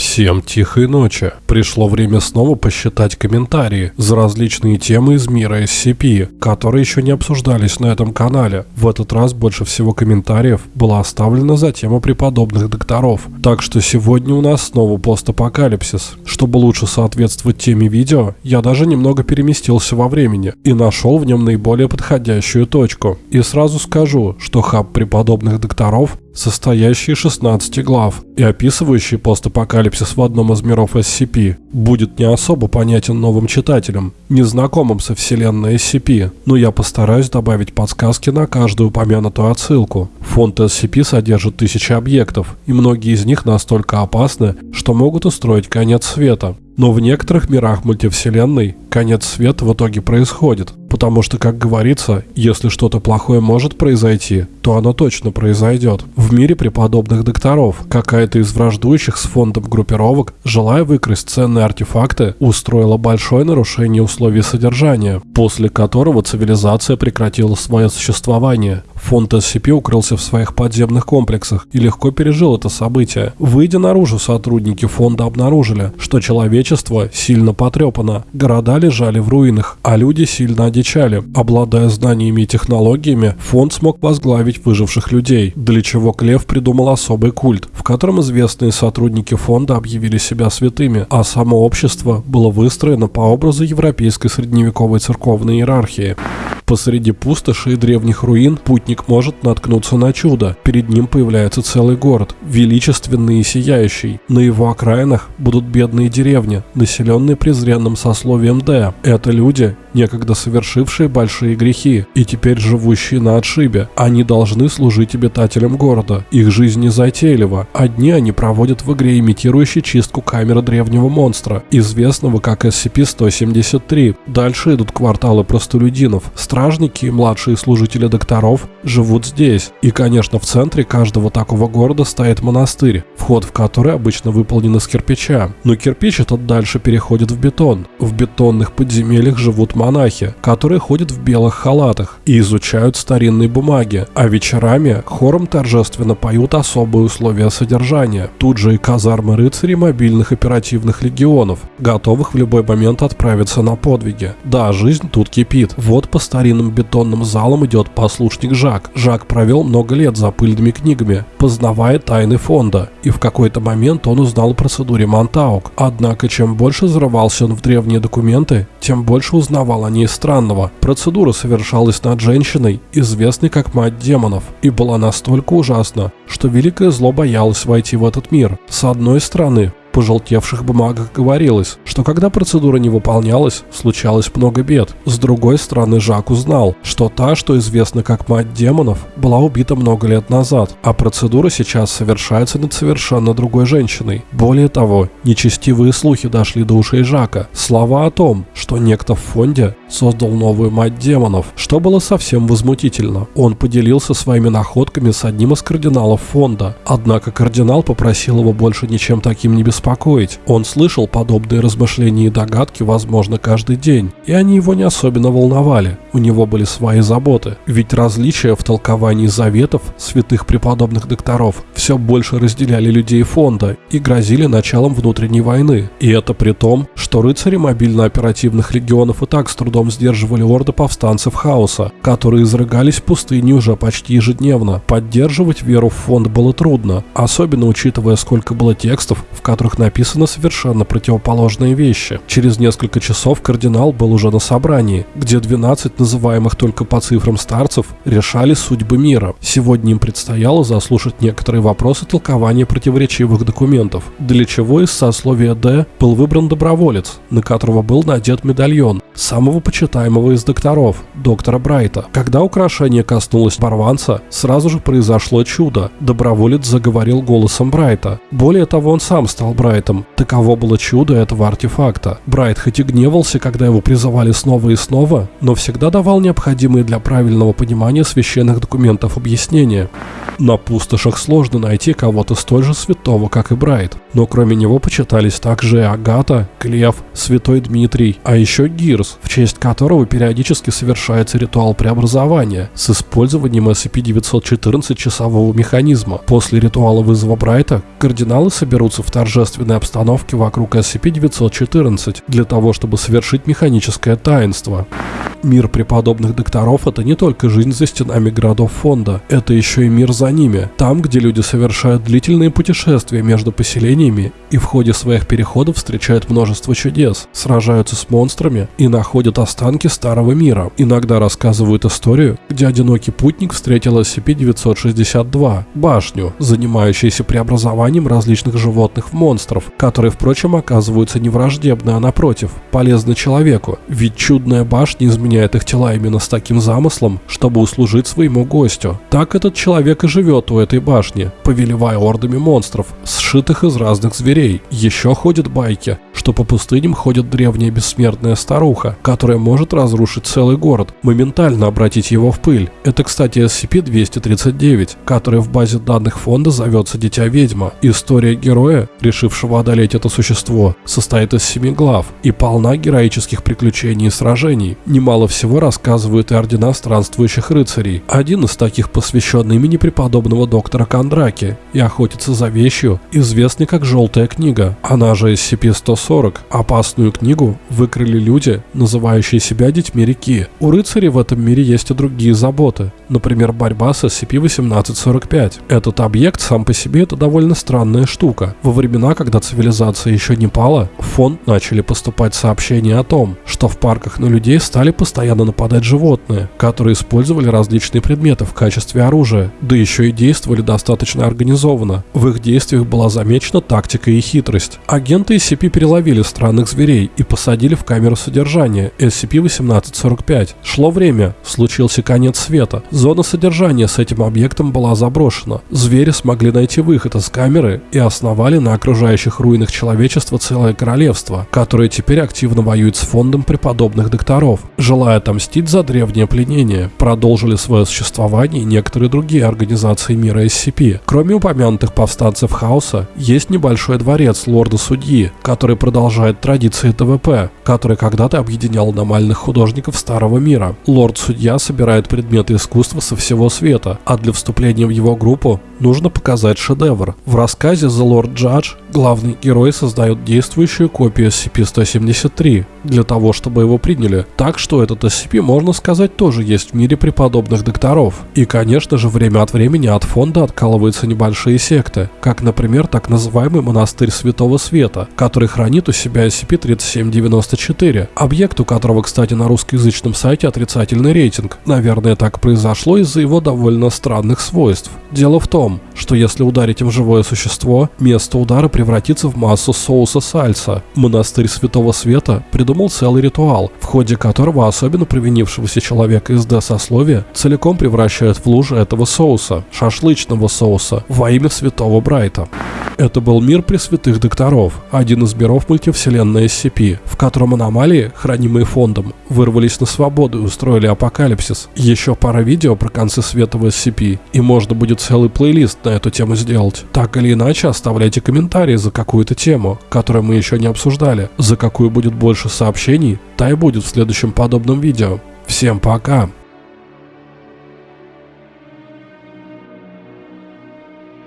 Всем тихой ночи. Пришло время снова посчитать комментарии за различные темы из мира SCP, которые еще не обсуждались на этом канале. В этот раз больше всего комментариев было оставлено за тему преподобных докторов. Так что сегодня у нас снова постапокалипсис. Чтобы лучше соответствовать теме видео, я даже немного переместился во времени и нашел в нем наиболее подходящую точку. И сразу скажу, что хаб преподобных докторов состоящий из 16 глав и описывающий постапокалипсис в одном из миров SCP, будет не особо понятен новым читателям, незнакомым со вселенной SCP, но я постараюсь добавить подсказки на каждую упомянутую отсылку. Фонд SCP содержит тысячи объектов, и многие из них настолько опасны, что могут устроить конец света. Но в некоторых мирах мультивселенной конец света в итоге происходит, потому что, как говорится, если что-то плохое может произойти, то оно точно произойдет. В мире преподобных докторов какая-то из враждующих с фондом группировок, желая выкрасть ценные артефакты, устроила большое нарушение условий содержания, после которого цивилизация прекратила свое существование. Фонд SCP укрылся в своих подземных комплексах и легко пережил это событие. Выйдя наружу, сотрудники фонда обнаружили, что человечество сильно потрепано, города лежали в руинах, а люди сильно одичали. Обладая знаниями и технологиями, фонд смог возглавить выживших людей, для чего Клев придумал особый культ, в котором известные сотрудники фонда объявили себя святыми, а само общество было выстроено по образу европейской средневековой церковной иерархии. Посреди пустоши и древних руин путник может наткнуться на чудо. Перед ним появляется целый город, величественный и сияющий. На его окраинах будут бедные деревни, населенные презренным сословием Д. Это люди, некогда совершившие большие грехи и теперь живущие на отшибе. Они должны служить обитателям города. Их жизнь незатейлива. Одни они проводят в игре, имитирующей чистку камеры древнего монстра, известного как SCP-173. Дальше идут кварталы простолюдинов. Стражники и младшие служители докторов живут здесь. И, конечно, в центре каждого такого города стоит монастырь, вход в который обычно выполнен из кирпича. Но кирпич этот дальше переходит в бетон. В бетонных подземельях живут монахи, которые ходят в белых халатах и изучают старинные бумаги, а вечерами хором торжественно поют особые условия содержания. Тут же и казармы рыцарей мобильных оперативных легионов, готовых в любой момент отправиться на подвиги. Да, жизнь тут кипит. Вот по старинным бетонным залам идет послушник Жак. Жак провел много лет за пыльными книгами, познавая тайны фонда, и в какой-то момент он узнал о процедуре Монтаук. Однако, чем больше взрывался он в древние документы, тем больше узнавал о ней странного. Процедура совершалась над женщиной, известной как мать демонов, и была настолько ужасна, что великое зло боялось войти в этот мир. С одной стороны, пожелтевших бумагах говорилось, что когда процедура не выполнялась, случалось много бед. С другой стороны, Жак узнал, что та, что известна как мать демонов, была убита много лет назад, а процедура сейчас совершается над совершенно другой женщиной. Более того, нечестивые слухи дошли до ушей Жака. Слова о том, что некто в фонде создал новую мать демонов, что было совсем возмутительно. Он поделился своими находками с одним из кардиналов фонда, однако кардинал попросил его больше ничем таким не беспокоить. Он слышал подобные размышления и догадки, возможно, каждый день, и они его не особенно волновали. У него были свои заботы. Ведь различия в толковании заветов святых преподобных докторов все больше разделяли людей фонда и грозили началом внутренней войны. И это при том, что рыцари мобильно-оперативных легионов и так с трудом сдерживали орды повстанцев хаоса, которые изрыгались в пустыне уже почти ежедневно. Поддерживать веру в фонд было трудно, особенно учитывая, сколько было текстов, в которых написано совершенно противоположные вещи. Через несколько часов кардинал был уже на собрании, где 12 называемых только по цифрам старцев решали судьбы мира. Сегодня им предстояло заслушать некоторые вопросы толкования противоречивых документов, для чего из сословия Д был выбран доброволец, на которого был надет медальон, самого почитаемого из докторов, доктора Брайта. Когда украшение коснулось Барванца, сразу же произошло чудо. Доброволец заговорил голосом Брайта. Более того, он сам стал Брайтом. Таково было чудо этого артефакта. Брайт хоть и гневался, когда его призывали снова и снова, но всегда давал необходимые для правильного понимания священных документов объяснения. На пустошах сложно найти кого-то столь же святого, как и Брайт. Но кроме него почитались также Агата, Клев, Святой Дмитрий, а еще Гирс, в честь которого периодически совершается ритуал преобразования с использованием SCP-914 часового механизма. После ритуала вызова Брайта кардиналы соберутся в торжественной обстановке вокруг SCP-914 для того, чтобы совершить механическое таинство. Мир преподобных докторов – это не только жизнь за стенами городов фонда, это еще и мир за ними, там, где люди совершают длительные путешествия между поселениями и в ходе своих переходов встречают множество чудес, сражаются с монстрами и находят останки старого мира. Иногда рассказывают историю, где одинокий путник встретил SCP-962 – башню, занимающуюся преобразованием различных животных в монстров, которые, впрочем, оказываются не враждебны, а напротив, полезны человеку, ведь чудная башня изменяет их тела именно с таким замыслом, чтобы услужить своему гостю. Так этот человек и живет у этой башни, повелевая ордами монстров, сшитых из разных зверей. Еще ходят байки, что по пустыням ходит древняя бессмертная старуха, которая может разрушить целый город, моментально обратить его в пыль. Это, кстати, SCP-239, который в базе данных фонда зовется Дитя Ведьма. История героя, решившего одолеть это существо, состоит из семи глав и полна героических приключений и сражений. Немало Мало всего рассказывают и ордена странствующих рыцарей. Один из таких посвящен имени преподобного доктора Кондраки и охотится за вещью, известный как «Желтая книга». Она же SCP-140. Опасную книгу выкрыли люди, называющие себя детьми реки. У рыцарей в этом мире есть и другие заботы. Например, борьба с SCP-1845. Этот объект сам по себе это довольно странная штука. Во времена, когда цивилизация еще не пала, в фонд начали поступать сообщения о том, что в парках на людей стали постоянно нападать животные, которые использовали различные предметы в качестве оружия, да еще и действовали достаточно организованно. В их действиях была замечена тактика и хитрость. Агенты SCP переловили странных зверей и посадили в камеру содержания SCP-1845. Шло время, случился конец света. Зона содержания с этим объектом была заброшена. Звери смогли найти выход из камеры и основали на окружающих руинах человечества целое королевство, которое теперь активно воюет с фондом преподобных докторов. Желая отомстить за древнее пленение, продолжили свое существование некоторые другие организации мира SCP. Кроме упомянутых повстанцев хаоса, есть небольшой дворец лорда-судьи, который продолжает традиции ТВП, который когда-то объединял аномальных художников Старого Мира. Лорд-судья собирает предметы искусства со всего света, а для вступления в его группу нужно показать шедевр. В рассказе The Lord Judge главный герой создает действующую копию SCP-173 для того, чтобы его приняли. Так что этот SCP, можно сказать, тоже есть в мире преподобных докторов. И, конечно же, время от времени от фонда откалываются небольшие секты, как, например, так называемый монастырь Святого Света, который хранит у себя SCP-3794, объект у которого, кстати, на русскоязычном сайте отрицательный рейтинг. Наверное, так произошло из-за его довольно странных свойств. Дело в том, что если ударить им живое существо, место удара превратится в массу соуса сальса. Монастырь Святого Света придумал целый ритуал, в ходе которого особенно провинившегося человека из Д-сословия целиком превращают в лужи этого соуса, шашлычного соуса, во имя Святого Брайта. Это был мир Пресвятых Докторов, один из миров мультивселенной SCP, в котором аномалии, хранимые фондом, вырвались на свободу и устроили апокалипсис. Еще пара видео про концы света в SCP, и можно будет целый плейлист на эту тему сделать. Так или иначе, оставляйте комментарии за какую-то тему, которую мы еще не обсуждали. За какую будет больше сообщений, та и будет в следующем подобном видео. Всем пока!